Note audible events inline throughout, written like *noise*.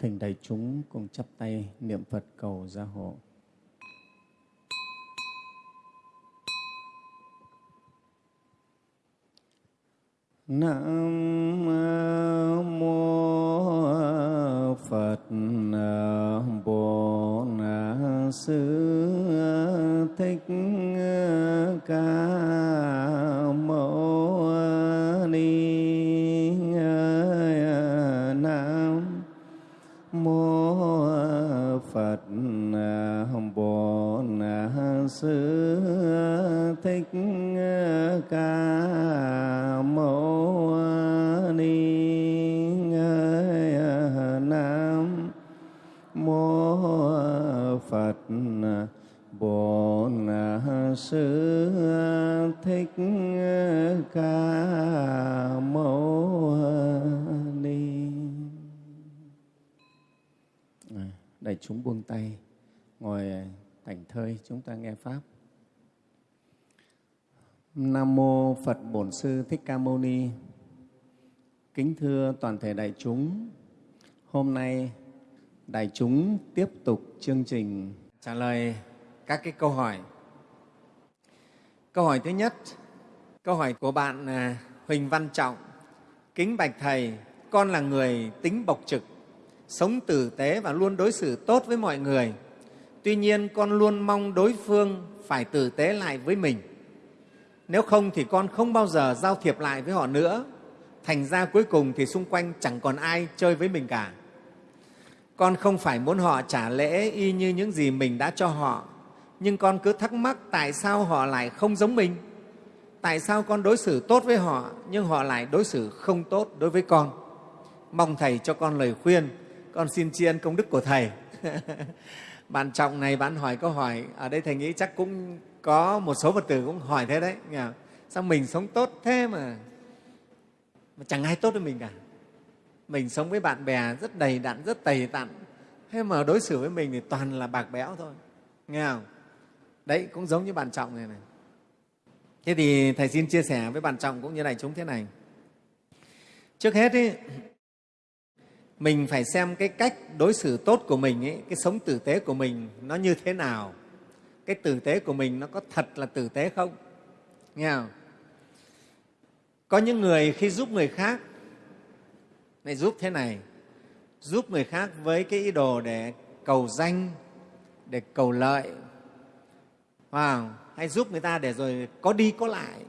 thỉnh đại chúng cùng chắp tay niệm Phật cầu gia hộ. Nam mô Phật Bồ Tát Sư Thích Ca Sư Thích ờ, Ca Mâu ờ, Ni ờ, Nam mô Phật Bồ Tát Sư Thích Ca Mâu Ni. Đại chúng buông tay, ngồi thảnh thơi, chúng ta nghe Pháp. Nam Mô Phật Bổn Sư Thích Ca Mâu Ni Kính thưa toàn thể đại chúng, hôm nay đại chúng tiếp tục chương trình trả lời các cái câu hỏi. Câu hỏi thứ nhất, câu hỏi của bạn à, Huỳnh Văn Trọng. Kính bạch Thầy, con là người tính bộc trực, sống tử tế và luôn đối xử tốt với mọi người. Tuy nhiên, con luôn mong đối phương phải tử tế lại với mình. Nếu không thì con không bao giờ giao thiệp lại với họ nữa. Thành ra cuối cùng thì xung quanh chẳng còn ai chơi với mình cả. Con không phải muốn họ trả lễ y như những gì mình đã cho họ, nhưng con cứ thắc mắc tại sao họ lại không giống mình. Tại sao con đối xử tốt với họ nhưng họ lại đối xử không tốt đối với con? Mong Thầy cho con lời khuyên, con xin tri ân công đức của Thầy. *laughs* bạn Trọng này, bạn hỏi câu hỏi, ở đây Thầy nghĩ chắc cũng có một số Phật tử cũng hỏi thế đấy. Nghe không? Sao mình sống tốt thế mà, mà chẳng ai tốt với mình cả? Mình sống với bạn bè rất đầy đặn, rất tầy tặn, thế mà đối xử với mình thì toàn là bạc béo thôi. Nghe không? Đấy, cũng giống như bạn Trọng này này. Thế thì Thầy xin chia sẻ với bạn Trọng cũng như đại chúng thế này. Trước hết, ý, mình phải xem cái cách đối xử tốt của mình, ấy, cái sống tử tế của mình nó như thế nào. Cái tử tế của mình nó có thật là tử tế không? Nghe không? Có những người khi giúp người khác, này giúp thế này, giúp người khác với cái ý đồ để cầu danh, để cầu lợi, wow. hay giúp người ta để rồi có đi có lại,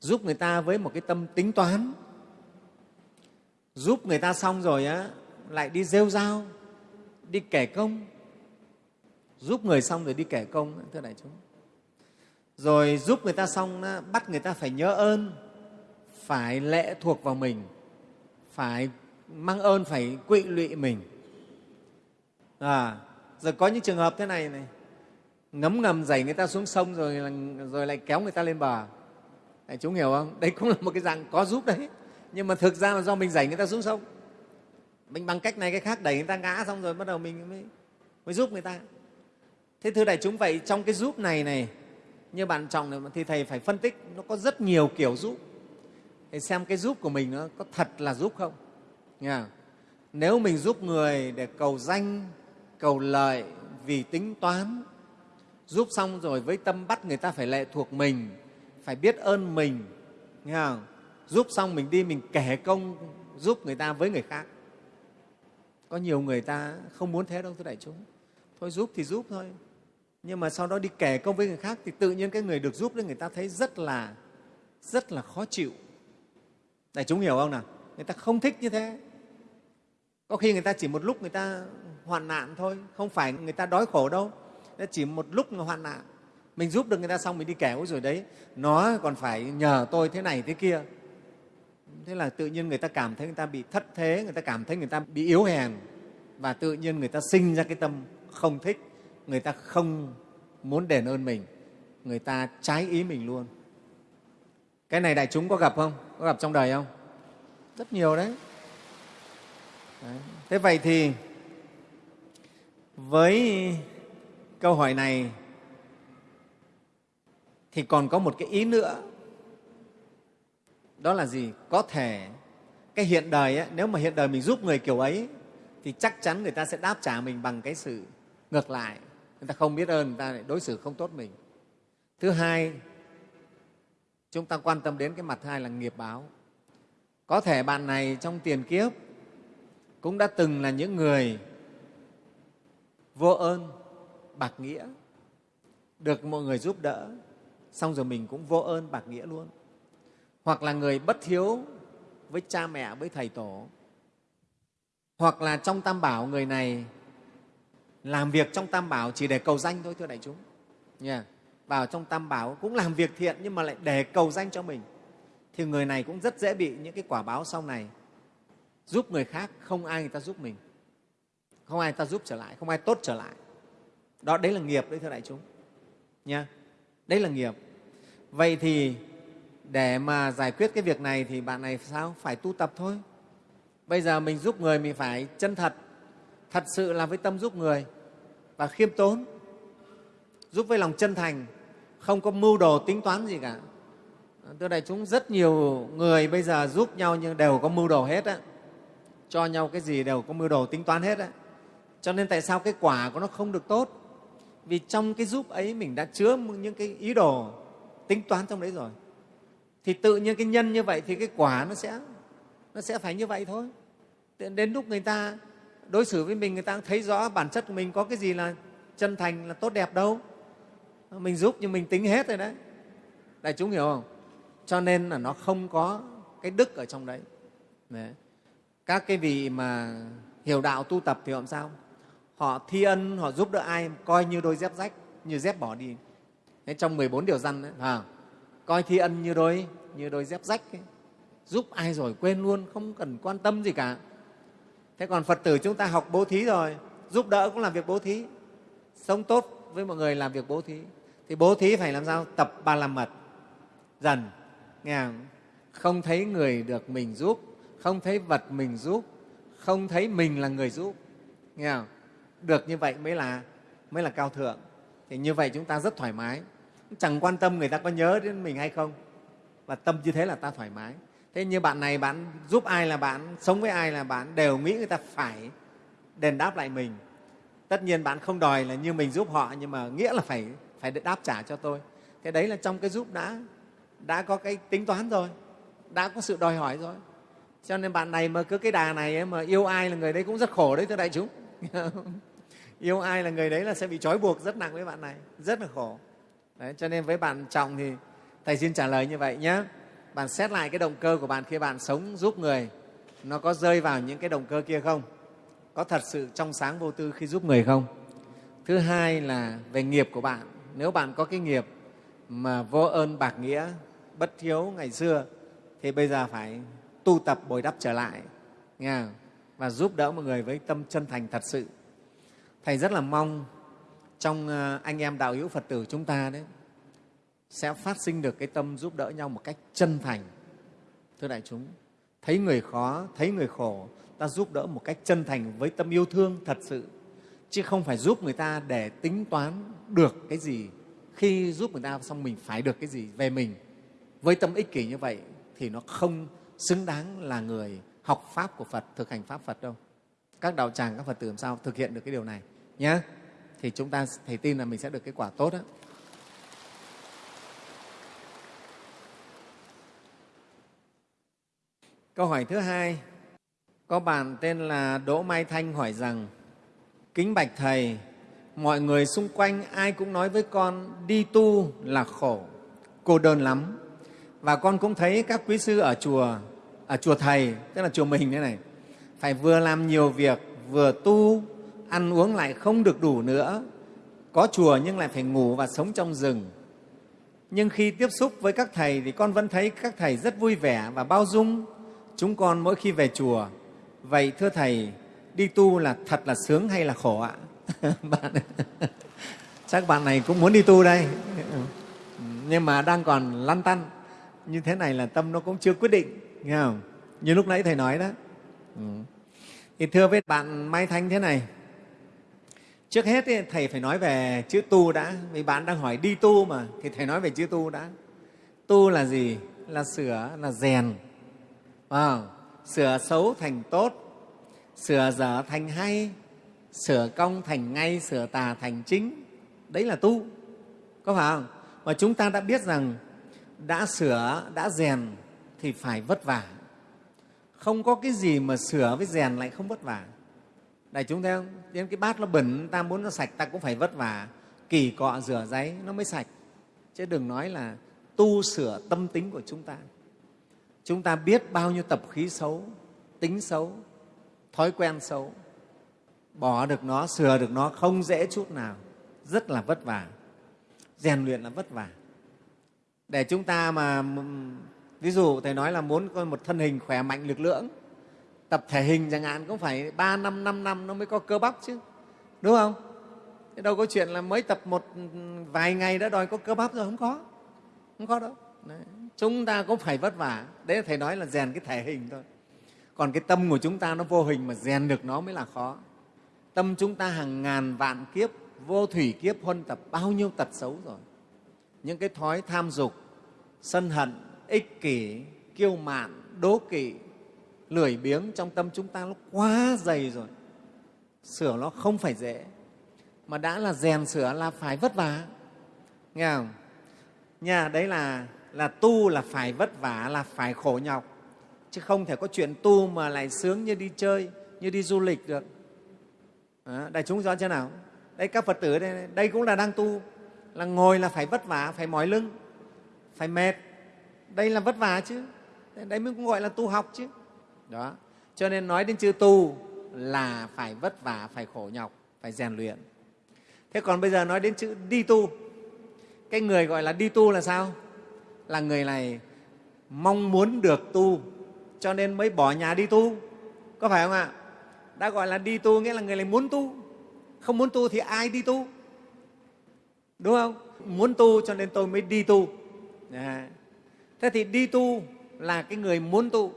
giúp người ta với một cái tâm tính toán, giúp người ta xong rồi á, lại đi rêu dao, đi kể công, giúp người xong rồi đi kể công, thưa đại chúng. Rồi giúp người ta xong, á, bắt người ta phải nhớ ơn, phải lệ thuộc vào mình, phải mang ơn, phải quỵ lụy mình. À, rồi có những trường hợp thế này này, ngấm ngầm dày người ta xuống sông rồi, rồi lại kéo người ta lên bờ. Đại chúng hiểu không? Đây cũng là một cái dạng có giúp đấy. Nhưng mà thực ra là do mình đẩy người ta xuống sông. Mình bằng cách này cái khác đẩy người ta ngã xong rồi bắt đầu mình mới, mới giúp người ta. Thế thưa đại chúng vậy trong cái giúp này này như bạn trọng này thì thầy phải phân tích nó có rất nhiều kiểu giúp. Thầy xem cái giúp của mình nó có thật là giúp không. Nghe không? Nếu mình giúp người để cầu danh, cầu lợi vì tính toán, giúp xong rồi với tâm bắt người ta phải lệ thuộc mình, phải biết ơn mình, nghe không? Giúp xong mình đi mình kể công giúp người ta với người khác. Có nhiều người ta không muốn thế đâu thưa đại chúng. Thôi giúp thì giúp thôi. Nhưng mà sau đó đi kể công với người khác thì tự nhiên cái người được giúp đấy người ta thấy rất là rất là khó chịu. Đại chúng hiểu không nào? Người ta không thích như thế. Có khi người ta chỉ một lúc người ta hoạn nạn thôi, không phải người ta đói khổ đâu. Chỉ một lúc người hoạn nạn. Mình giúp được người ta xong mình đi kể rồi đấy, nó còn phải nhờ tôi thế này thế kia. Thế là tự nhiên người ta cảm thấy người ta bị thất thế, người ta cảm thấy người ta bị yếu hèn và tự nhiên người ta sinh ra cái tâm không thích, người ta không muốn đền ơn mình, người ta trái ý mình luôn. Cái này đại chúng có gặp không? Có gặp trong đời không? Rất nhiều đấy. đấy. Thế vậy thì với câu hỏi này thì còn có một cái ý nữa đó là gì? Có thể cái hiện đời ấy, nếu mà hiện đời mình giúp người kiểu ấy thì chắc chắn người ta sẽ đáp trả mình bằng cái sự ngược lại. Người ta không biết ơn người ta lại đối xử không tốt mình. Thứ hai chúng ta quan tâm đến cái mặt hai là nghiệp báo. Có thể bạn này trong tiền kiếp cũng đã từng là những người vô ơn bạc nghĩa được mọi người giúp đỡ xong rồi mình cũng vô ơn bạc nghĩa luôn hoặc là người bất hiếu với cha mẹ, với thầy tổ, hoặc là trong tam bảo người này làm việc trong tam bảo chỉ để cầu danh thôi, thưa đại chúng. Yeah. vào trong tam bảo cũng làm việc thiện nhưng mà lại để cầu danh cho mình. Thì người này cũng rất dễ bị những cái quả báo sau này. Giúp người khác, không ai người ta giúp mình. Không ai người ta giúp trở lại, không ai tốt trở lại. Đó, đấy là nghiệp đấy, thưa đại chúng. Nha. Đấy là nghiệp. Vậy thì để mà giải quyết cái việc này thì bạn này sao? Phải tu tập thôi. Bây giờ mình giúp người mình phải chân thật thật sự là với tâm giúp người và khiêm tốn, giúp với lòng chân thành, không có mưu đồ tính toán gì cả. Thưa đại chúng, rất nhiều người bây giờ giúp nhau nhưng đều có mưu đồ hết á. Cho nhau cái gì đều có mưu đồ tính toán hết á. Cho nên tại sao cái quả của nó không được tốt? Vì trong cái giúp ấy mình đã chứa những cái ý đồ tính toán trong đấy rồi thì tự nhiên cái nhân như vậy thì cái quả nó sẽ nó sẽ phải như vậy thôi. Đến lúc người ta đối xử với mình người ta thấy rõ bản chất của mình có cái gì là chân thành là tốt đẹp đâu. Mình giúp nhưng mình tính hết rồi đấy. Đại chúng hiểu không? Cho nên là nó không có cái đức ở trong đấy, đấy. các cái vị mà hiểu đạo tu tập thì làm sao? Họ thi ân họ giúp đỡ ai coi như đôi dép rách như dép bỏ đi. Đấy, trong 14 điều răn đấy, à, coi thi ân như đôi như đôi dép rách ấy. giúp ai rồi quên luôn, không cần quan tâm gì cả. Thế còn phật tử chúng ta học bố thí rồi, giúp đỡ cũng làm việc bố thí. Sống tốt với mọi người làm việc bố thí. Thì bố thí phải làm sao? Tập ba la mật. Dần, nghe không? không thấy người được mình giúp, không thấy vật mình giúp, không thấy mình là người giúp. Nghe không? được như vậy mới là mới là cao thượng. Thì như vậy chúng ta rất thoải mái chẳng quan tâm người ta có nhớ đến mình hay không. Và tâm như thế là ta thoải mái. Thế như bạn này bạn giúp ai là bạn sống với ai là bạn đều nghĩ người ta phải đền đáp lại mình. Tất nhiên bạn không đòi là như mình giúp họ nhưng mà nghĩa là phải phải đáp trả cho tôi. Thế đấy là trong cái giúp đã đã có cái tính toán rồi đã có sự đòi hỏi rồi. Cho nên bạn này mà cứ cái đà này ấy, mà yêu ai là người đấy cũng rất khổ đấy thưa đại chúng. *laughs* Yêu ai là người đấy là sẽ bị trói buộc rất nặng với bạn này rất là khổ đấy, cho nên với bạn trọng thì thầy xin trả lời như vậy nhé. Bạn xét lại cái động cơ của bạn khi bạn sống giúp người nó có rơi vào những cái động cơ kia không? Có thật sự trong sáng vô tư khi giúp người không? Thứ hai là về nghiệp của bạn. Nếu bạn có cái nghiệp mà vô ơn bạc nghĩa bất thiếu ngày xưa thì bây giờ phải tu tập bồi đắp trở lại nghe và giúp đỡ mọi người với tâm chân thành thật sự. Thầy rất là mong trong ờ, anh em đạo hữu phật tử chúng ta đấy, sẽ phát sinh được cái tâm giúp đỡ nhau một cách chân thành. Thưa đại chúng, thấy người khó, thấy người khổ, ta giúp đỡ một cách chân thành với tâm yêu thương thật sự, chứ không phải giúp người ta để tính toán được cái gì. Khi giúp người ta xong mình phải được cái gì về mình. Với tâm ích kỷ như vậy thì nó không xứng đáng là người học pháp của phật, thực hành pháp phật đâu. Các đạo tràng, các phật tử làm sao thực hiện được cái điều này nhé thì chúng ta thầy tin là mình sẽ được kết quả tốt đó. Câu hỏi thứ hai, có bạn tên là Đỗ Mai Thanh hỏi rằng, Kính Bạch Thầy, mọi người xung quanh ai cũng nói với con đi tu là khổ, cô đơn lắm. Và con cũng thấy các quý sư ở chùa, ở chùa Thầy, tức là chùa mình thế này, phải vừa làm nhiều việc, vừa tu, ăn uống lại không được đủ nữa, có chùa nhưng lại phải ngủ và sống trong rừng. Nhưng khi tiếp xúc với các thầy thì con vẫn thấy các thầy rất vui vẻ và bao dung, chúng con mỗi khi về chùa. Vậy thưa Thầy, đi tu là thật là sướng hay là khổ ạ? *laughs* bạn, *laughs* chắc bạn này cũng muốn đi tu đây, *laughs* nhưng mà đang còn lăn tăn. Như thế này là tâm nó cũng chưa quyết định, nghe không? Như lúc nãy Thầy nói đó. Ừ. Thì thưa với bạn Mai Thanh thế này, trước hết thì Thầy phải nói về chữ tu đã, vì bạn đang hỏi đi tu mà, thì Thầy nói về chữ tu đã. Tu là gì? Là sửa, là rèn, à, sửa xấu thành tốt. Sửa dở thành hay. Sửa công thành ngay sửa tà thành chính. Đấy là tu. Có phải không? Mà chúng ta đã biết rằng đã sửa đã rèn thì phải vất vả. Không có cái gì mà sửa với rèn lại không vất vả đại chúng thấy không đến cái bát nó bẩn, ta muốn nó sạch, ta cũng phải vất vả. Kỳ cọ rửa giấy, nó mới sạch. Chứ đừng nói là tu sửa tâm tính của chúng ta. Chúng ta biết bao nhiêu tập khí xấu, tính xấu, thói quen xấu. Bỏ được nó, sửa được nó, không dễ chút nào. Rất là vất vả. Rèn luyện là vất vả. Để chúng ta mà ví dụ thầy nói là muốn có một thân hình khỏe mạnh, lực lượng tập thể hình chẳng hạn, cũng phải ba, năm năm năm nó mới có cơ bắp chứ. Đúng không? Thế đâu có chuyện là mới tập một ừ, vài ngày đã đòi có cơ bắp rồi, không có. Không có đâu. Đấy. chúng ta cũng phải vất vả. Đấy là thầy nói là rèn cái thể hình thôi. Còn cái tâm của chúng ta nó vô hình mà rèn được nó mới là khó. Tâm chúng ta hàng ngàn vạn kiếp, vô thủy kiếp huân tập bao nhiêu tật xấu rồi. Những cái thói tham dục, sân hận, ích kỷ, kiêu mạn, đố kỵ lười biếng trong tâm chúng ta nó quá dày rồi. Sửa nó không phải dễ. Mà đã là rèn sửa là phải vất vả. Nghe không? Nhà đấy là là tu là phải vất vả là phải khổ nhọc. Chứ không thể có chuyện tu mà lại sướng như đi chơi như đi du lịch được. À, đại chúng rõ chưa nào? Đây các phật tử đây, đây cũng là đang tu. Là ngồi là phải vất vả phải mỏi lưng phải mệt. Đây là vất vả chứ. Đấy mới cũng gọi là tu học chứ đó. Cho nên nói đến chữ tu là phải vất vả, phải khổ nhọc, phải rèn luyện. Thế còn bây giờ nói đến chữ đi tu. Cái người gọi là đi tu là sao? Là người này mong muốn được tu, cho nên mới bỏ nhà đi tu. Có phải không ạ? Đã gọi là đi tu nghĩa là người này muốn tu. Không muốn tu thì ai đi tu? Đúng không? Muốn tu cho nên tôi mới đi tu. À. thế thì đi tu là cái người muốn tu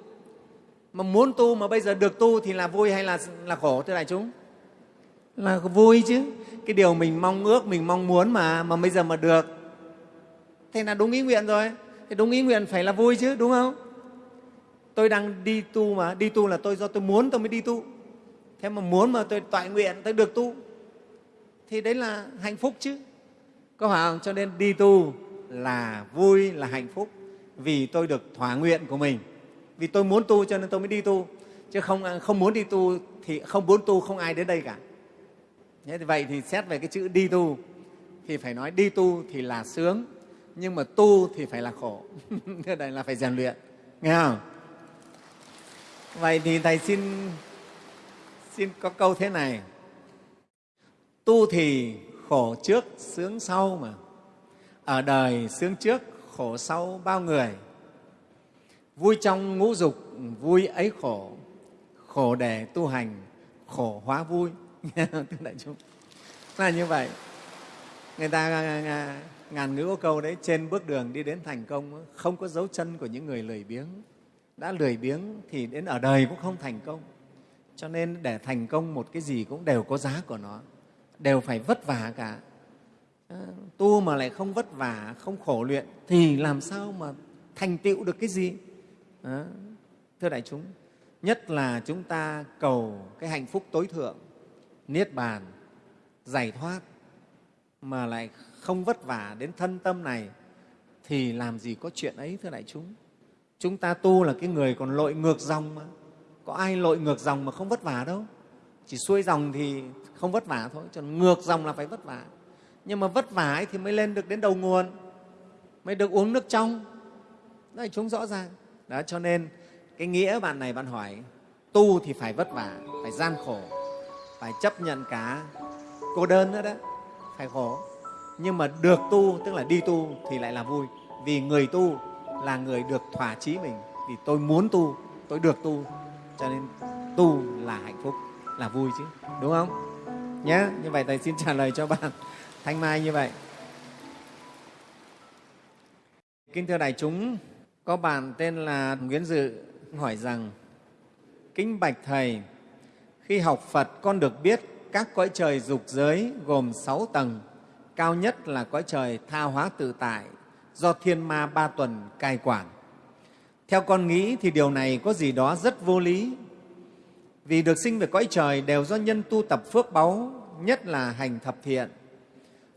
mà muốn tu mà bây giờ được tu thì là vui hay là, là khổ thưa đại chúng? Là vui chứ. Cái điều mình mong ước mình mong muốn mà mà bây giờ mà được thế là đúng ý nguyện rồi. Thì đúng ý nguyện phải là vui chứ đúng không? Tôi đang đi tu mà đi tu là tôi do tôi muốn tôi mới đi tu. Thế mà muốn mà tôi toại nguyện tôi được tu thì đấy là hạnh phúc chứ. Có phải không? Cho nên đi tu là vui là hạnh phúc. Vì tôi được thỏa nguyện của mình vì tôi muốn tu cho nên tôi mới đi tu. Chứ không à, không muốn đi tu thì không muốn tu không ai đến đây cả. Thế thì vậy thì xét về cái chữ đi tu thì phải nói đi tu thì là sướng, nhưng mà tu thì phải là khổ. *laughs* Đây là phải rèn luyện, nghe không? Vậy thì thầy xin xin có câu thế này. Tu thì khổ trước, sướng sau mà. Ở đời sướng trước, khổ sau bao người? Vui trong ngũ dục, vui ấy khổ. Khổ để tu hành, khổ hóa vui. *laughs* Thưa đại chúng là như vậy. Người ta à, à, ngàn ngữ có câu đấy, trên bước đường đi đến thành công, không có dấu chân của những người lười biếng. Đã lười biếng thì đến ở đời cũng không thành công. Cho nên để thành công một cái gì cũng đều có giá của nó, đều phải vất vả cả. À, tu mà lại không vất vả, không khổ luyện thì làm sao mà thành tựu được cái gì? Đó. thưa đại chúng, nhất là chúng ta cầu cái hạnh phúc tối thượng, niết bàn, giải thoát, mà lại không vất vả đến thân tâm này, thì làm gì có chuyện ấy, thưa đại chúng? Chúng ta tu là cái người còn lội ngược dòng mà. Có ai lội ngược dòng mà không vất vả đâu? Chỉ xuôi dòng thì không vất vả thôi còn ngược dòng là phải vất vả. Nhưng mà vất vả ấy thì mới lên được đến đầu nguồn, mới được uống nước trong. Đây chúng rõ ràng đó, cho nên cái nghĩa bạn này bạn hỏi, tu thì phải vất vả, phải gian khổ, phải chấp nhận cả cô đơn nữa đó, phải khổ. Nhưng mà được tu, tức là đi tu thì lại là vui. Vì người tu là người được thỏa chí mình, vì tôi muốn tu, tôi được tu. Cho nên tu là hạnh phúc, là vui chứ, đúng không? Nhé như vậy thầy xin trả lời cho bạn thanh mai như vậy. Kính thưa đại chúng có bạn tên là nguyễn dự hỏi rằng, kính bạch thầy, khi học phật con được biết các cõi trời dục giới gồm sáu tầng, cao nhất là cõi trời tha hóa tự tại do thiên ma ba tuần cai quản. Theo con nghĩ thì điều này có gì đó rất vô lý. Vì được sinh về cõi trời đều do nhân tu tập phước báu, nhất là hành thập thiện.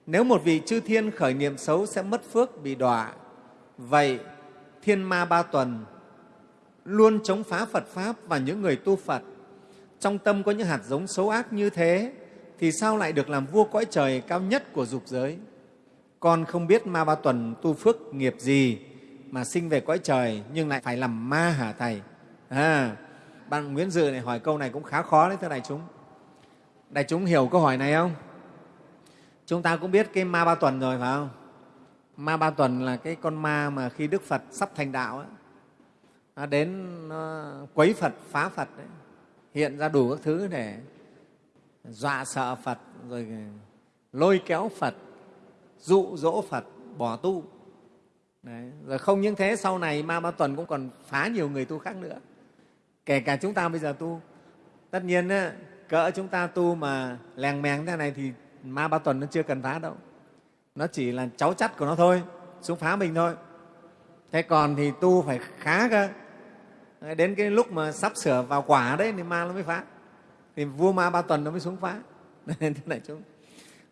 Nếu một vị chư thiên khởi niệm xấu sẽ mất phước bị đọa. Vậy thiên ma ba tuần luôn chống phá phật pháp và những người tu phật. Trong tâm có những hạt giống xấu ác như thế thì sao lại được làm vua cõi trời cao nhất của dục giới? Con không biết ma ba tuần tu phước nghiệp gì mà sinh về cõi trời nhưng lại phải làm ma hả thầy. À, bạn nguyễn dự này hỏi câu này cũng khá khó đấy thưa đại chúng. Đại chúng hiểu câu hỏi này không? Chúng ta cũng biết cái ma ba tuần rồi phải không? Ma ba tuần là cái con ma mà khi đức phật sắp thành đạo ấy, nó đến nó quấy phật phá phật ấy, hiện ra đủ các thứ để dọa sợ phật rồi lôi kéo phật dụ dỗ phật bỏ tu Đấy. Rồi không những thế, sau này Ma Ba Tuần cũng còn phá nhiều người tu khác nữa. Kể cả chúng ta bây giờ tu. Tất nhiên, cỡ chúng ta tu mà lèng mèng thế này thì Ma Ba Tuần nó chưa cần phá đâu. Nó chỉ là cháu chắt của nó thôi, xuống phá mình thôi. Thế còn thì tu phải khá cơ. Đến cái lúc mà sắp sửa vào quả đấy thì ma nó mới phá. Thì vua Ma Ba Tuần nó mới xuống phá. *laughs* Thế này chúng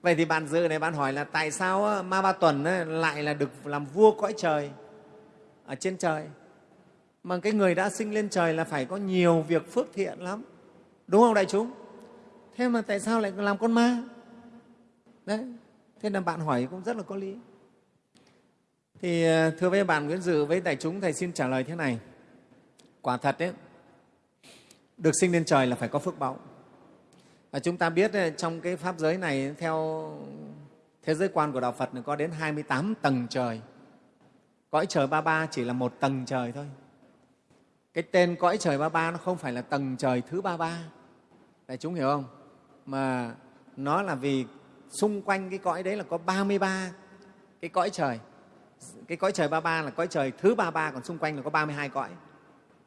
vậy thì bạn dự này bạn hỏi là tại sao ma ba tuần lại là được làm vua cõi trời ở trên trời mà cái người đã sinh lên trời là phải có nhiều việc phước thiện lắm đúng không đại chúng thế mà tại sao lại làm con ma đấy thế là bạn hỏi cũng rất là có lý thì ờ, thưa với bạn nguyễn dự với đại chúng, thầy xin trả lời thế này quả thật đấy được sinh lên trời là phải có phước báu và chúng ta biết ờ, trong cái pháp giới này, theo thế giới quan của đạo Phật có đến 28 tầng trời. Cõi trời ba ba chỉ là một tầng trời thôi. Cái tên cõi trời ba ba nó không phải là tầng trời thứ ba ba. Đại chúng hiểu không? Mà nó là vì xung quanh cái cõi đấy là có 33 cái cõi trời. Cái cõi trời ba ba là cõi trời thứ ba ba, còn xung quanh là có 32 cõi.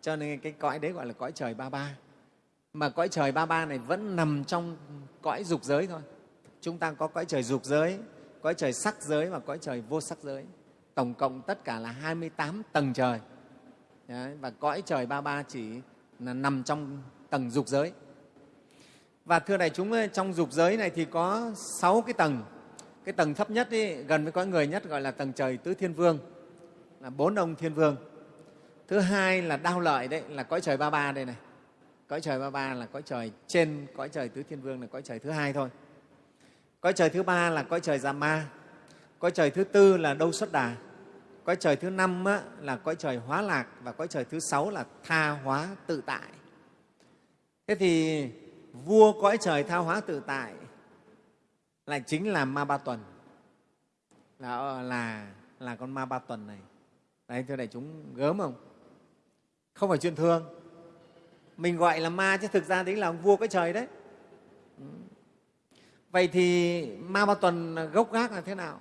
Cho nên cái cõi đấy gọi là cõi trời ba ba. Mà cõi trời ba ba này vẫn nằm trong cõi dục giới thôi. Chúng ta có cõi trời dục giới cõi trời sắc giới và cõi trời vô sắc giới. Tổng cộng tất cả là 28 tầng trời. Đấy, và cõi trời ba ba chỉ là nằm trong tầng dục giới và thưa đại chúng trong dục giới này thì có sáu cái tầng. Cái tầng thấp nhất ý, gần với cõi người nhất gọi là tầng trời tứ thiên vương là bốn ông thiên vương. Thứ hai là đao lợi đấy là cõi trời ba ba đây này. Cõi trời ba ba là cõi trời trên cõi trời tứ thiên vương là cõi trời thứ hai thôi. Cõi trời thứ ba là cõi trời già ma. Cõi trời thứ tư là đâu xuất đà. Cõi trời thứ năm á, là cõi trời hóa lạc và cõi trời thứ sáu là tha hóa tự tại. Thế thì vua cõi trời thao hóa tự tại, lại chính là ma ba tuần. Là ờ, là là con ma ba tuần này. Đấy, thưa đại chúng, gớm không? Không phải chuyện thương mình gọi là ma chứ thực ra đấy là ông vua cõi trời đấy. Ừ. Vậy thì ma ba tuần gốc gác là thế nào?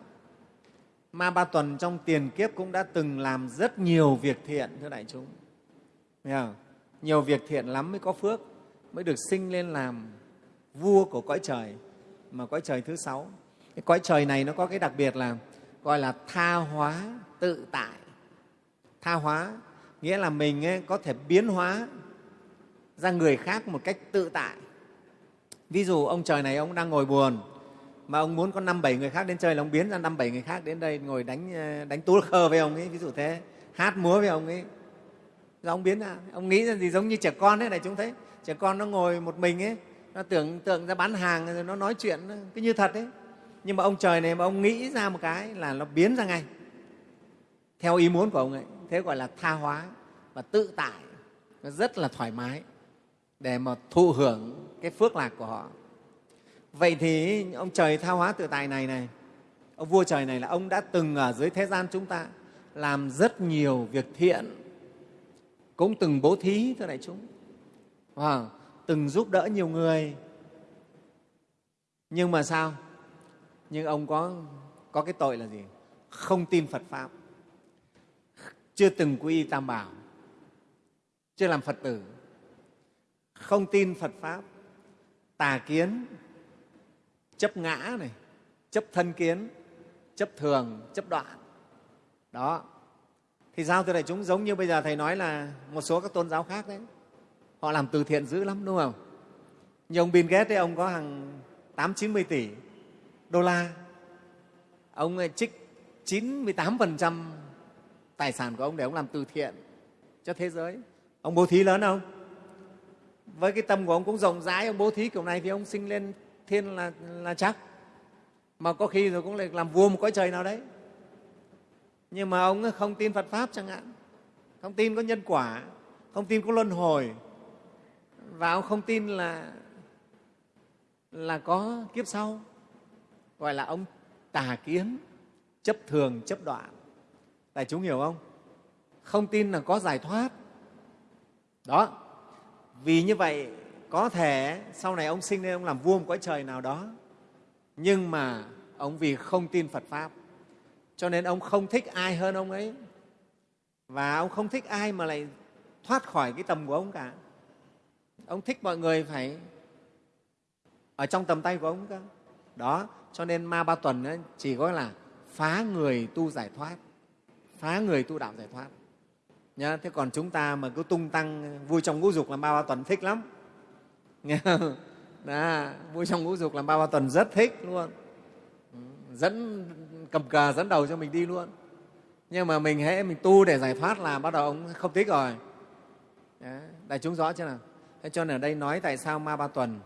Ma ba tuần trong tiền kiếp cũng đã từng làm rất nhiều việc thiện, thưa đại chúng. Thấy không? nhiều việc thiện lắm mới có phước mới được sinh lên làm vua của cõi trời mà cõi trời thứ sáu. Cái cõi trời này nó có cái đặc biệt là gọi là tha hóa tự tại. Tha hóa nghĩa là mình ấy, có thể biến hóa ra người khác một cách tự tại. Ví dụ ông trời này ông đang ngồi buồn mà ông muốn có năm bảy người khác đến chơi là ông biến ra năm bảy người khác đến đây ngồi đánh ờ, đánh tú khơ với ông ấy. Ví dụ thế hát múa với ông ấy. Rồi ông biến ra. Ông nghĩ ra gì giống như trẻ con đấy này chúng thấy trẻ con nó ngồi một mình ấy, nó tưởng, tượng ra bán hàng rồi nó nói chuyện cứ như thật ấy. Nhưng mà ông trời này mà ông nghĩ ra một cái là nó biến ra ngay. Theo ý muốn của ông ấy, thế gọi là tha hóa và tự tại. Nó rất là thoải mái để mà thụ hưởng cái phước lạc của họ. Vậy thì ông trời tha hóa tự tại này này, ông vua trời này là ông đã từng ở dưới thế gian chúng ta, làm rất nhiều việc thiện, cũng từng bố thí thưa đại chúng à, từng giúp đỡ nhiều người. Nhưng mà sao? Nhưng ông có có cái tội là gì? Không tin phật pháp. Chưa từng quy y tam bảo. Chưa làm phật tử. Không tin Phật Pháp, tà kiến, chấp ngã này, chấp thân kiến, chấp thường, chấp đoạn. Đó. Thì sao cho đại chúng giống như bây giờ Thầy nói là một số các tôn giáo khác đấy họ làm từ thiện dữ lắm đúng không? Như ông Bill Gates ấy, ông có hàng tám chín mươi tỷ đô la. Ông ờ, trích 98% tài sản của ông để ông làm từ thiện cho thế giới. Ông bố thí lớn không? Với cái tâm của ông cũng rộng rãi. Ông bố thí kiểu này thì ông sinh lên thiên là, là chắc. Mà có khi rồi cũng lại làm vua một cõi trời nào đấy. Nhưng mà ông không tin phật pháp chẳng hạn. Không tin có nhân quả. Không tin có luân hồi và ông không tin là là có kiếp sau. Gọi là ông tà kiến, chấp thường, chấp đoạn. Đại chúng hiểu không? Không tin là có giải thoát. Đó. Vì như vậy, có thể sau này ông sinh lên ông làm vua một cõi trời nào đó. Nhưng mà ông vì không tin phật pháp, cho nên ông không thích ai hơn ông ấy. Và ông không thích ai mà lại thoát khỏi cái tầm của ông cả ông thích mọi người phải ở trong tầm tay của ông cơ. Đó cho nên ma ba tuần ấy, chỉ có là phá người tu giải thoát phá người tu đạo giải thoát. Nhá, thế còn chúng ta mà cứ tung tăng vui trong ngũ dục là ma ba tuần thích lắm. Nghe không? Đó, vui trong ngũ dục là ba ba tuần rất thích luôn. Dẫn cầm cờ dẫn đầu cho mình đi luôn. Nhưng mà mình hễ mình tu để giải thoát là bắt đầu ông không thích rồi. Đấy, đại chúng rõ chưa nào? Thế cho nên ở đây nói tại sao ma ba tuần?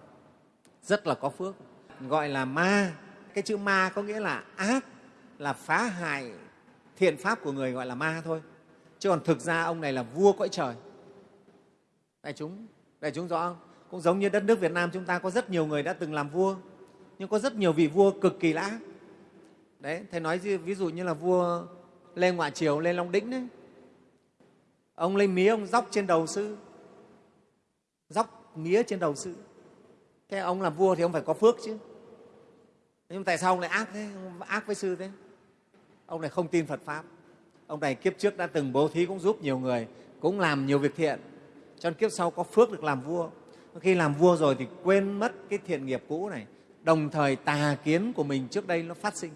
Rất là có phước. Gọi là ma. Cái chữ ma có nghĩa là ác, là phá hại thiện pháp của người gọi là ma thôi. Chứ còn thực ra ông này là vua cõi trời. Đại chúng đại chúng rõ không? Cũng giống như đất nước việt nam chúng ta có rất nhiều người đã từng làm vua, nhưng có rất nhiều vị vua cực kỳ lã đấy, thầy nói ví dụ như là vua lê ngoại triều, lê long đĩnh đấy. Ông lấy mía ông dóc trên đầu sư dóc mía trên đầu sư thế ông làm vua thì ông phải có phước chứ. Nhưng tại sao ông lại ác thế? Ông ác với sư thế. Ông này không tin phật pháp. Ông này kiếp trước đã từng bố thí cũng giúp nhiều người cũng làm nhiều việc thiện. Cho nên kiếp sau có phước được làm vua. Khi làm vua rồi thì quên mất cái thiện nghiệp cũ này. Đồng thời tà kiến của mình trước đây nó phát sinh.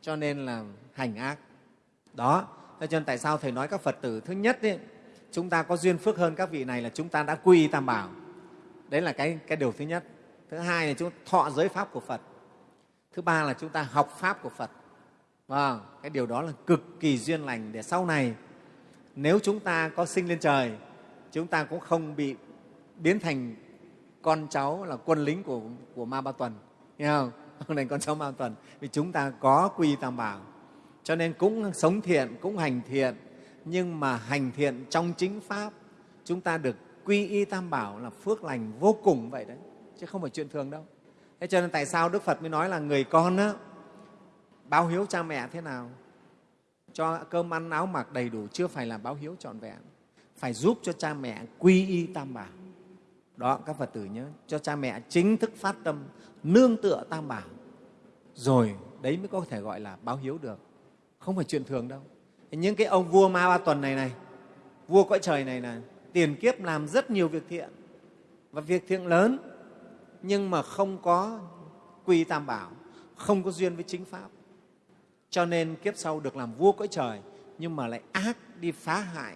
Cho nên là hành ác. Đó. Cho nên tại sao thầy nói các phật tử thứ nhất ấy, chúng ta có duyên phước hơn các vị này là chúng ta đã quy tam bảo. Đấy là cái, cái điều thứ nhất. Thứ hai là chúng thọ giới pháp của phật. Thứ ba là chúng ta học pháp của phật. Và cái điều đó là cực kỳ duyên lành để sau này nếu chúng ta có sinh lên trời chúng ta cũng không bị biến thành con cháu là quân lính của, của ma ba tuần. Nghe không thành con cháu ma ba tuần. Vì chúng ta có quy tam bảo. Cho nên cũng sống thiện cũng hành thiện nhưng mà hành thiện trong chính pháp chúng ta được quy y tam bảo là phước lành vô cùng vậy đấy chứ không phải chuyện thường đâu. Thế cho nên tại sao đức phật mới nói là người con á, báo hiếu cha mẹ thế nào? Cho cơm ăn áo mặc đầy đủ chưa phải là báo hiếu trọn vẹn. Phải giúp cho cha mẹ quy y tam bảo. Đó các phật tử nhớ cho cha mẹ chính thức phát tâm nương tựa tam bảo. Rồi đấy mới có thể gọi là báo hiếu được. Không phải chuyện thường đâu những cái ông vua ma ba tuần này này, vua cõi trời này là tiền kiếp làm rất nhiều việc thiện và việc thiện lớn, nhưng mà không có quy tam bảo, không có duyên với chính pháp. Cho nên kiếp sau được làm vua cõi trời, nhưng mà lại ác đi phá hại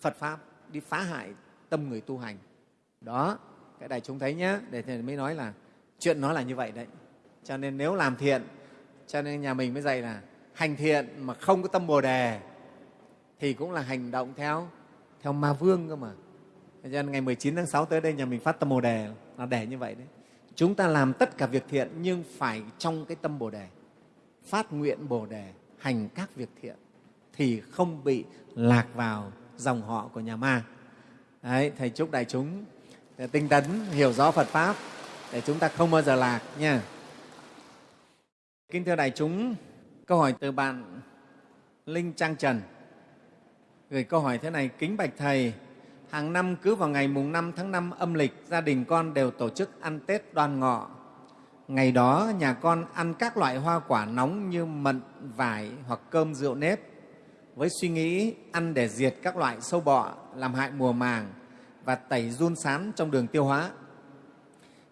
phật pháp, đi phá hại tâm người tu hành. Đó, cái này chúng thấy nhé để thầy mới nói là chuyện nó là như vậy đấy. Cho nên nếu làm thiện, cho nên nhà mình mới dạy là hành thiện mà không có tâm bồ đề, thì cũng là hành động theo theo ma vương cơ mà. Cho nên ngày 19 tháng 6 tới đây nhà mình phát tâm bồ đề là để như vậy đấy. Chúng ta làm tất cả việc thiện nhưng phải trong cái tâm bồ đề. Phát nguyện bồ đề, hành các việc thiện, thì không bị lạc vào dòng họ của nhà ma. Đấy, thầy chúc đại chúng tinh tấn hiểu rõ phật pháp, để chúng ta không bao giờ lạc nha. Kính thưa đại chúng câu hỏi từ bạn linh trang trần. Gửi câu hỏi thế này, kính bạch thầy, hàng năm cứ vào ngày mùng 5 tháng 5 âm lịch, gia đình con đều tổ chức ăn tết đoan ngọ. Ngày đó nhà con ăn các loại hoa quả nóng như mận, vải hoặc cơm rượu nếp. Với suy nghĩ ăn để diệt các loại sâu bọ, làm hại mùa màng và tẩy run sán trong đường tiêu hóa.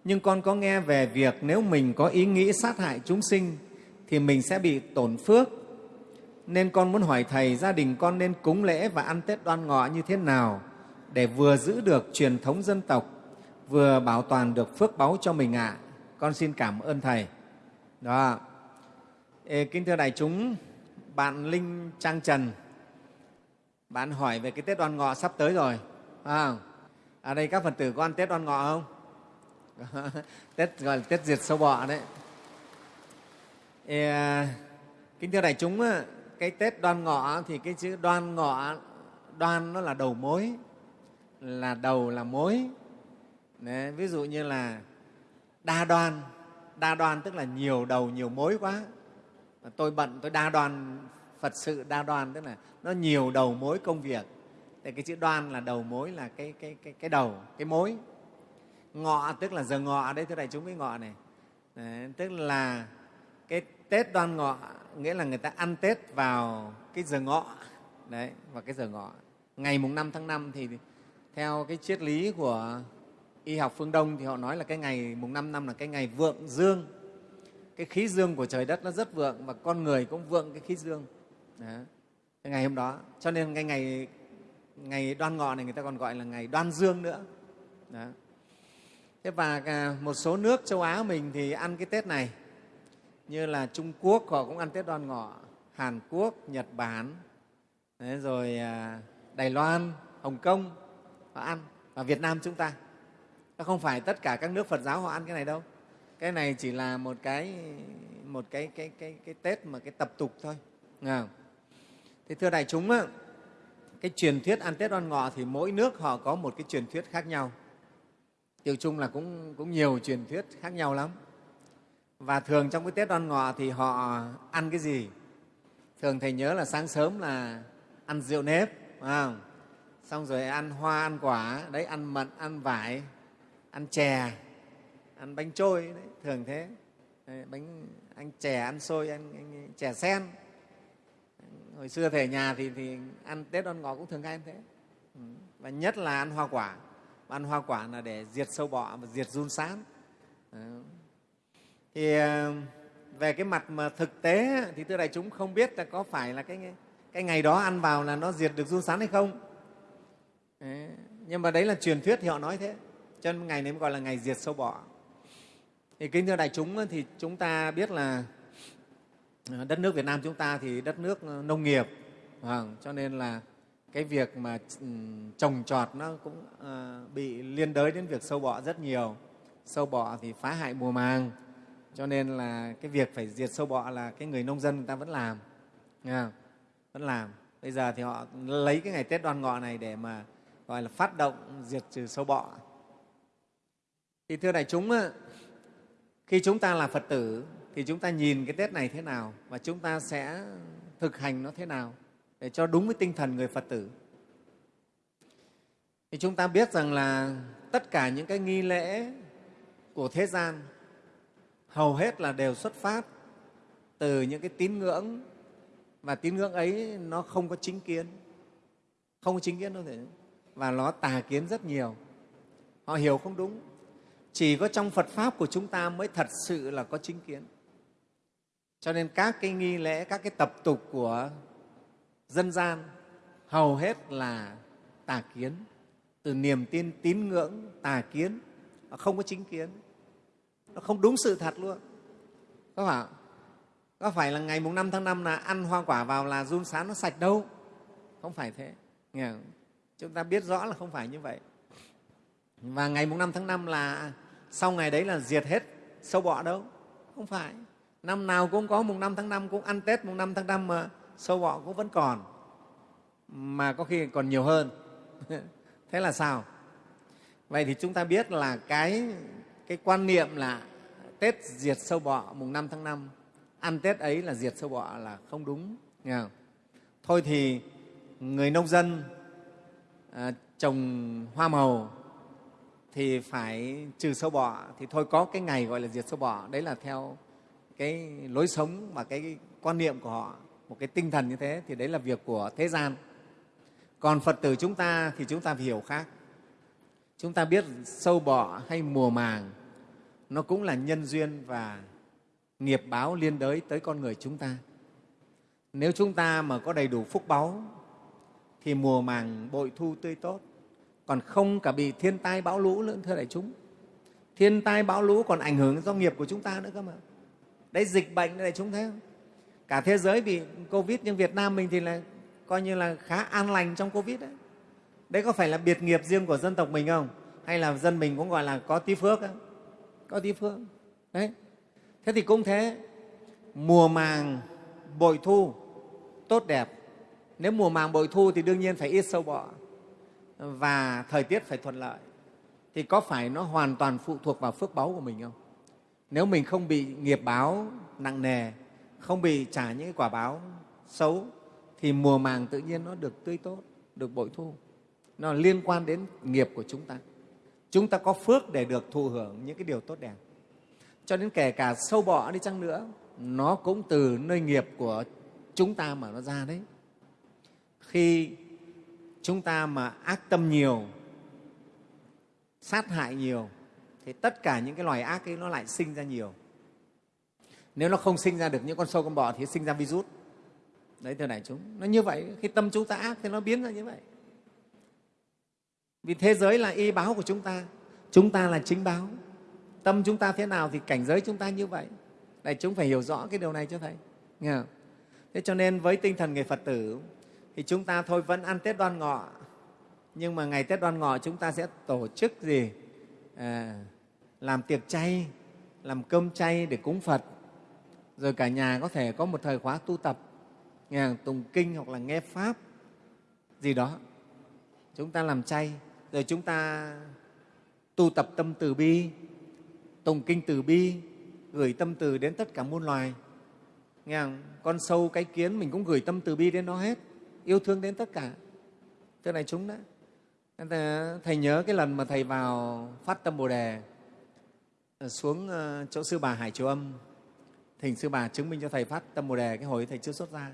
Nhưng con có nghe về việc nếu mình có ý nghĩ sát hại chúng sinh thì mình sẽ bị tổn phước nên con muốn hỏi thầy gia đình con nên cúng lễ và ăn tết đoan ngọ như thế nào để vừa giữ được truyền thống dân tộc, vừa bảo toàn được phước báu cho mình ạ. À. Con xin cảm ơn Thầy. Đó. Ê, kính thưa đại chúng, bạn Linh Trang Trần, bạn hỏi về cái Tết Đoan Ngọ sắp tới rồi. À, ở đây các Phật tử có ăn Tết Đoan Ngọ không? *laughs* Tết gọi là Tết diệt sâu bọ đấy. Kính thưa đại chúng, cái Tết Đoan Ngọ thì cái chữ Đoan Ngọ, đoan nó là đầu mối, là đầu là mối. Đấy, ví dụ như là đa đoan, đa đoan tức là nhiều đầu, nhiều mối quá. Tôi bận, tôi đa đoan Phật sự đa đoan tức là nó nhiều đầu mối công việc. Thì cái chữ đoan là đầu mối là cái, cái, cái, cái đầu, cái mối. Ngọ tức là giờ ngọ đấy, thưa đại chúng cái ngọ này. Đấy, tức là Tết đoan ngọ nghĩa là người ta ăn Tết vào cái giờ ngọ, đấy, vào cái giờ ngọ. Ngày mùng 5 tháng 5 thì theo cái triết lý của y học phương Đông thì họ nói là cái ngày mùng 5 năm là cái ngày vượng dương. Cái khí dương của trời đất nó rất vượng và con người cũng vượng cái khí dương. Đấy, Cái ngày hôm đó. Cho nên cái ngày ngày đoan ngọ này người ta còn gọi là ngày đoan dương nữa. Đấy. Thế và à, một số nước châu Á mình thì ăn cái Tết này như là Trung Quốc họ cũng ăn Tết đoan ngọ, Hàn Quốc, Nhật Bản, đấy, rồi à, Đài Loan, Hồng Kông họ ăn và Việt Nam chúng ta. Không phải tất cả các nước Phật giáo họ ăn cái này đâu. Cái này chỉ là một cái một cái cái cái cái Tết mà cái tập tục thôi. Nghe không? Thì thưa đại chúng, á cái truyền thuyết ăn Tết đoan ngọ thì mỗi nước họ có một cái truyền thuyết khác nhau. Tiêu chung là cũng, cũng nhiều truyền thuyết khác nhau lắm. Và thường trong cái Tết đoan ngọ thì họ ăn cái gì? Thường Thầy nhớ là sáng sớm là ăn rượu nếp, phải không? xong rồi ăn hoa, ăn quả, đấy ăn mận, ăn vải, ăn chè, ăn bánh trôi, đấy, thường thế. Đấy, bánh ăn chè, ăn xôi, ăn, ăn chè sen, hồi xưa thầy nhà thì, thì ăn tết đoan ngọ cũng thường hay ăn thế ừ, và nhất là ăn hoa quả ăn hoa quả là để diệt sâu bọ và diệt run sán thì ờ, về cái mặt mà thực tế thì thưa đại chúng không biết là có phải là cái cái ngày đó ăn vào là nó diệt được run sán hay không? Đấy. nhưng mà đấy là truyền thuyết thì họ nói thế cho nên ngày này mới gọi là ngày diệt sâu bọ. Thì kính thưa đại chúng thì chúng ta biết là ờ, đất nước Việt Nam chúng ta thì đất nước ờ, nông nghiệp. Vâng, cho nên là cái việc mà ừ, trồng trọt nó cũng bị liên đới đến việc sâu bọ rất nhiều. Sâu bọ thì phá hại mùa màng cho nên là cái việc phải diệt sâu bọ là cái người nông dân người ta vẫn làm nha, vẫn làm. Bây giờ thì họ lấy cái ngày tết đoan ngọ này để mà gọi là phát động diệt trừ sâu bọ. Thì thưa đại chúng khi chúng ta là phật tử thì chúng ta nhìn cái Tết này thế nào và chúng ta sẽ thực hành nó thế nào để cho đúng với tinh thần người Phật tử. Thì chúng ta biết rằng là tất cả những cái nghi lễ của thế gian hầu hết là đều xuất phát từ những cái tín ngưỡng và tín ngưỡng ấy nó không có chính kiến. Không có chính kiến đâu thể và nó tà kiến rất nhiều. Họ hiểu không đúng. Chỉ có trong phật pháp của chúng ta mới thật sự là có chính kiến. Cho nên các cái nghi lễ, các cái tập tục của dân gian hầu hết là tà kiến. Từ niềm tin, tín ngưỡng, tà kiến không có chính kiến nó không đúng sự thật luôn. Có phải có phải là ngày mùng năm tháng năm là ăn hoa quả vào là run sán nó sạch đâu? Không phải thế. Nghe không? chúng ta biết rõ là không phải như vậy. Và ngày mùng năm tháng năm là sau ngày đấy là diệt hết sâu bọ đâu. Không phải. Năm nào cũng có mùng năm tháng năm cũng ăn tết mùng năm tháng năm mà sâu bọ cũng vẫn còn. Mà có khi còn nhiều hơn. *laughs* Thế là sao? Vậy thì chúng ta biết là cái cái quan niệm là tết diệt sâu bọ mùng năm tháng năm ăn tết ấy là diệt sâu bọ là không đúng nghe không? thôi thì người nông dân à, trồng hoa màu thì phải trừ sâu bọ thì thôi có cái ngày gọi là diệt sâu bọ. Đấy là theo cái lối sống và cái quan niệm của họ một cái tinh thần như thế thì đấy là việc của thế gian. Còn phật tử chúng ta thì chúng ta phải hiểu khác. Chúng ta biết sâu bọ hay mùa màng nó cũng là nhân duyên và nghiệp báo liên đới tới con người chúng ta. Nếu chúng ta mà có đầy đủ phúc báu, thì mùa màng bội thu tươi tốt. Còn không cả bị thiên tai bão lũ nữa, thưa đại chúng. Thiên tai bão lũ còn ảnh hưởng do nghiệp của chúng ta nữa cơ mà. Đấy, dịch bệnh đại chúng thấy không? Cả thế giới bị covid, nhưng việt nam mình thì là coi như là khá an lành trong covid đấy. Đấy có phải là biệt nghiệp riêng của dân tộc mình không? Hay là dân mình cũng gọi là có tí phước không? Có tí phương. Đấy. Thế thì cũng thế, mùa màng bội thu tốt đẹp. Nếu mùa màng bội thu thì đương nhiên phải ít sâu bọ và thời tiết phải thuận lợi. Thì có phải nó hoàn toàn phụ thuộc vào phước báu của mình không? Nếu mình không bị nghiệp báo nặng nề, không bị trả những quả báo xấu, thì mùa màng tự nhiên nó được tươi tốt, được bội thu. Nó liên quan đến nghiệp của chúng ta chúng ta có phước để được thụ hưởng những cái điều tốt đẹp. Cho đến kể cả sâu bọ đi chăng nữa, nó cũng từ nơi nghiệp của chúng ta mà nó ra đấy. Khi chúng ta mà ác tâm nhiều, sát hại nhiều, thì tất cả những cái loài ác ấy nó lại sinh ra nhiều. Nếu nó không sinh ra được những con sâu con bọ thì sinh ra virus. Đấy, thưa đại chúng, nó như vậy. Khi tâm chúng ta ác thì nó biến ra như vậy vì thế giới là y báo của chúng ta. Chúng ta là chính báo. Tâm chúng ta thế nào thì cảnh giới chúng ta như vậy. Đại chúng phải hiểu rõ cái điều này cho thầy. Nghe không? thế cho nên với tinh thần người phật tử thì chúng ta thôi vẫn ăn tết đoan ngọ. Nhưng mà ngày tết đoan ngọ chúng ta sẽ tổ chức gì? À, làm tiệc chay làm cơm chay để cúng phật. Rồi cả nhà có thể có một thời khóa tu tập. Nghe tùng kinh hoặc là nghe pháp. Gì đó. Chúng ta làm chay rồi chúng ta tu tập tâm từ bi tùng kinh từ bi, gửi tâm từ đến tất cả muôn loài. Nghe không? con sâu cái kiến mình cũng gửi tâm từ bi đến nó hết, yêu thương đến tất cả. Thưa này chúng đấy thầy nhớ cái lần mà thầy vào phát tâm bồ đề ờ, xuống ờ, chỗ sư bà hải triều âm. Thỉnh sư bà chứng minh cho thầy phát tâm bồ đề cái hồi thầy chưa xuất ra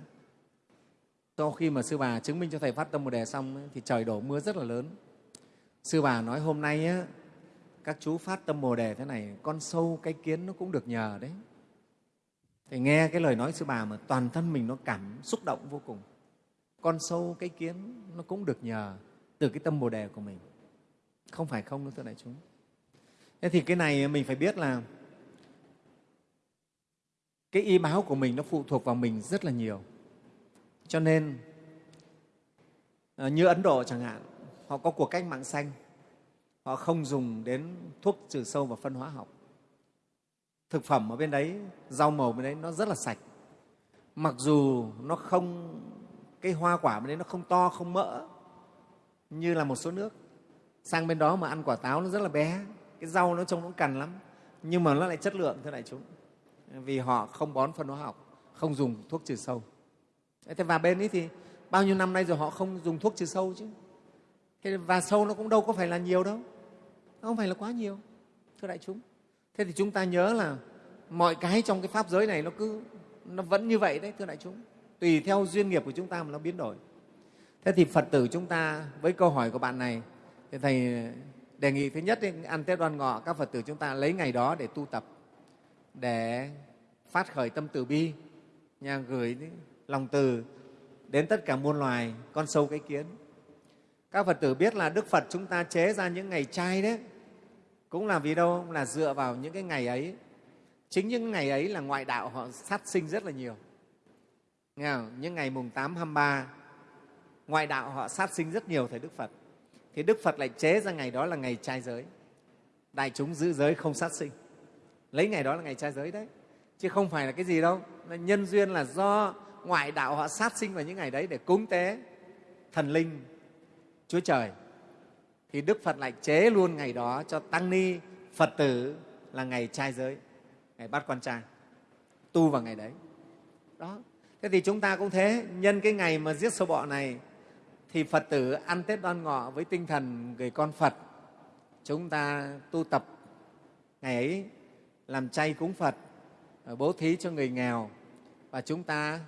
sau khi mà sư bà chứng minh cho thầy phát tâm bồ đề xong thì trời đổ mưa rất là lớn sư bà nói hôm nay á, các chú phát tâm bồ đề thế này con sâu cái kiến nó cũng được nhờ đấy. Thì nghe cái lời nói sư bà mà toàn thân mình nó cảm xúc động vô cùng. Con sâu cái kiến nó cũng được nhờ từ cái tâm bồ đề của mình. Không phải không đâu thưa đại chúng. Thế thì cái này mình phải biết là cái y báo của mình nó phụ thuộc vào mình rất là nhiều. Cho nên ờ, như ấn độ chẳng hạn họ có cuộc cách mạng xanh. Họ không dùng đến thuốc trừ sâu và phân hóa học. Thực phẩm ở bên đấy, rau màu bên đấy nó rất là sạch. Mặc dù nó không, cái hoa quả bên đấy nó không to, không mỡ, như là một số nước. Sang bên đó mà ăn quả táo nó rất là bé. Cái rau nó trông nó cằn lắm. Nhưng mà nó lại chất lượng, thưa đại chúng. Vì họ không bón phân hóa học, không dùng thuốc trừ sâu. Thế và bên ấy thì bao nhiêu năm nay rồi họ không dùng thuốc trừ sâu chứ? Thế và sâu nó cũng đâu có phải là nhiều đâu. Nó không phải là quá nhiều thưa đại chúng. Thế thì chúng ta nhớ là mọi cái trong cái pháp giới này nó cứ nó vẫn như vậy đấy thưa đại chúng. Tùy theo duyên nghiệp của chúng ta mà nó biến đổi. Thế thì phật tử chúng ta với câu hỏi của bạn này thì thầy đề nghị thứ nhất ăn tết đoan ngọ các phật tử chúng ta lấy ngày đó để tu tập để phát khởi tâm từ bi nhà gửi lòng từ đến tất cả muôn loài con sâu cái kiến các phật tử biết là đức phật chúng ta chế ra những ngày trai đấy. Cũng là vì đâu? Là dựa vào những cái ngày ấy. Chính những ngày ấy là ngoại đạo họ sát sinh rất là nhiều. Nghe không? những ngày mùng tám, hai ba, ngoại đạo họ sát sinh rất nhiều thầy đức phật. Thì đức phật lại chế ra ngày đó là ngày trai giới. Đại chúng giữ giới không sát sinh. Lấy ngày đó là ngày trai giới đấy. Chứ không phải là cái gì đâu. Nhân duyên là do ngoại đạo họ sát sinh vào những ngày đấy để cúng tế thần linh chúa trời, thì đức phật lại chế luôn ngày đó cho tăng ni phật tử là ngày trai giới, ngày bắt con trai, tu vào ngày đấy. Đó. Thế thì chúng ta cũng thế, nhân cái ngày mà giết sâu bọ này, thì phật tử ăn tết đoan ngọ với tinh thần người con phật. Chúng ta tu tập ngày ấy, làm chay cúng phật ờ, bố thí cho người nghèo, và chúng ta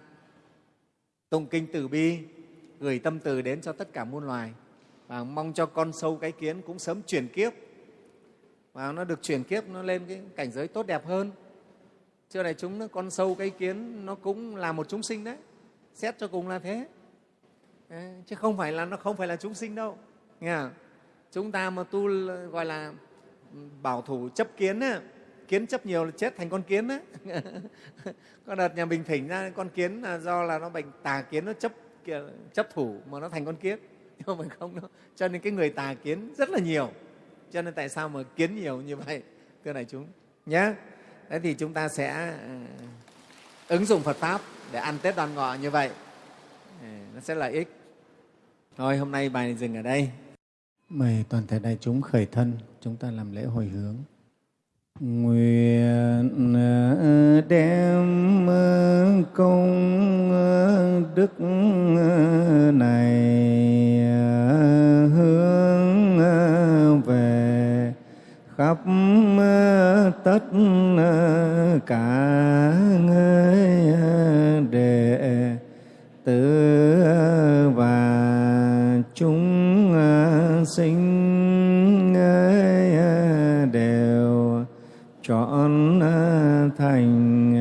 tụng kinh từ bi, gửi tâm từ đến cho tất cả muôn loài và mong cho con sâu cái kiến cũng sớm chuyển kiếp. Và nó được chuyển kiếp nó lên cái cảnh giới tốt đẹp hơn. Chưa này chúng nó con sâu cái kiến nó cũng là một chúng sinh đấy. Xét cho cùng là thế. Chứ không phải là nó không phải là chúng sinh đâu. Nghe chúng ta mà tu gọi là bảo thủ chấp kiến á, kiến chấp nhiều là chết thành con kiến á. *laughs* có đợt nhà mình thỉnh ra con kiến là do là nó bệnh tà kiến nó chấp chấp thủ mà nó thành con kiến nhưng mà không đâu cho nên cái người tà kiến rất là nhiều. Cho nên tại sao mà kiến nhiều như vậy? Thưa đại chúng nhé thế thì chúng ta sẽ à, ứng dụng phật pháp để ăn tết đoan ngọ như vậy. Nó sẽ lợi ích. Thôi, hôm nay bài này dừng ở đây. Mời toàn thể đại chúng khởi thân, chúng ta làm lễ hồi hướng. Nguyện à, đem à, công đức này tất cả người đệ tử và chúng sinh đều chọn thành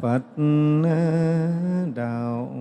Phật đạo.